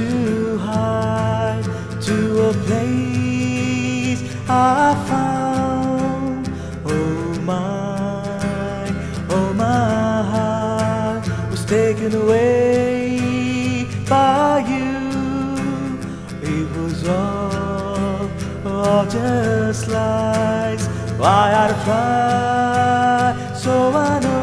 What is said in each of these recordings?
to hide to a place I found. Oh my, oh my heart was taken away by you. It was all, all just lies. Why I try, so I know.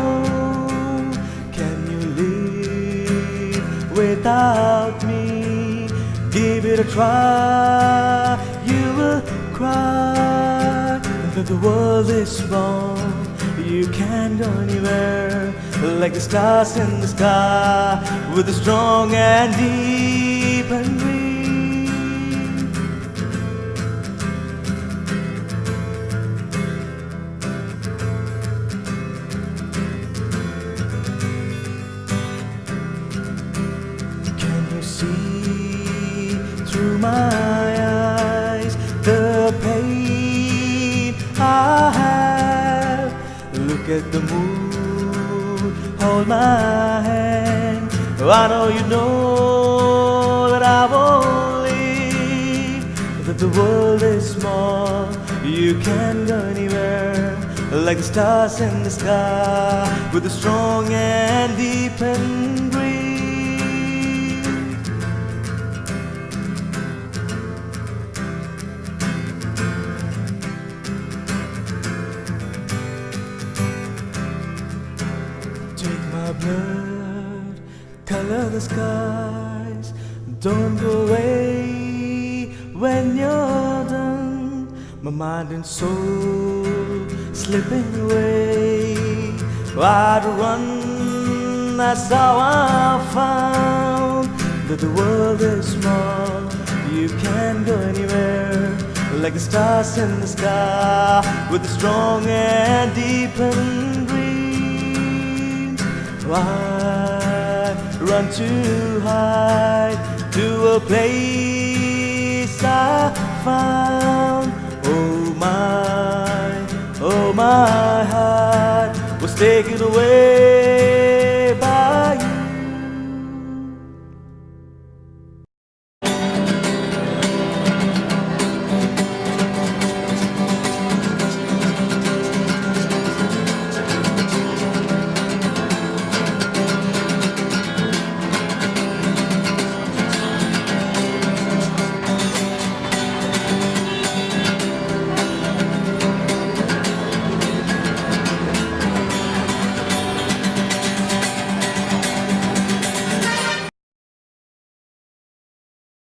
Without me? Give it a try. You will cry that the world is small. You can't go anywhere like the stars in the sky with a strong and deep and green. Look at the moon, hold my hand. I know you know that I won't leave. That the world is small, you can't go anywhere. Like the stars in the sky, with a strong and deep and blood, color the skies. Don't go away when you're done. My mind and soul slipping away. I'd run, that's how I found that the world is small. You can't go anywhere like the stars in the sky with a strong and deep and. I run too high to a place I found. Oh my, oh my heart was taken away.